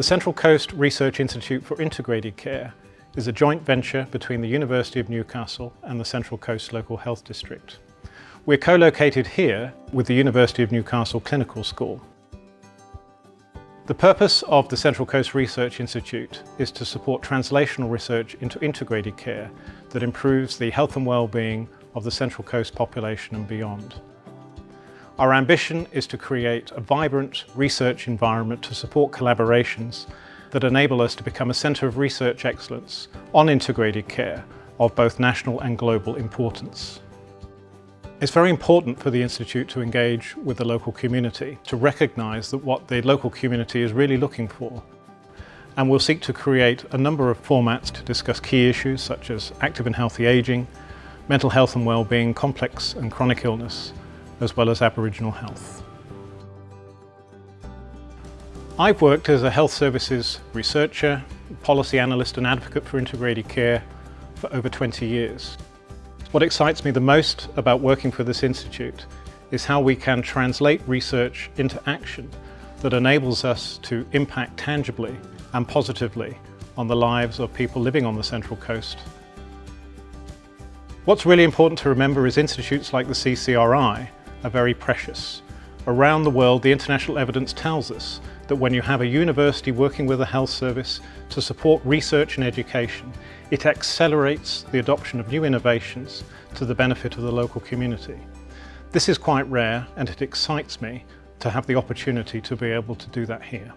The Central Coast Research Institute for Integrated Care is a joint venture between the University of Newcastle and the Central Coast Local Health District. We're co-located here with the University of Newcastle Clinical School. The purpose of the Central Coast Research Institute is to support translational research into integrated care that improves the health and well-being of the Central Coast population and beyond. Our ambition is to create a vibrant research environment to support collaborations that enable us to become a centre of research excellence on integrated care of both national and global importance. It's very important for the Institute to engage with the local community, to recognise that what the local community is really looking for. And we'll seek to create a number of formats to discuss key issues such as active and healthy ageing, mental health and well-being, complex and chronic illness, as well as Aboriginal health. I've worked as a health services researcher, policy analyst and advocate for integrated care for over 20 years. What excites me the most about working for this institute is how we can translate research into action that enables us to impact tangibly and positively on the lives of people living on the Central Coast. What's really important to remember is institutes like the CCRI are very precious. Around the world, the international evidence tells us that when you have a university working with a health service to support research and education, it accelerates the adoption of new innovations to the benefit of the local community. This is quite rare and it excites me to have the opportunity to be able to do that here.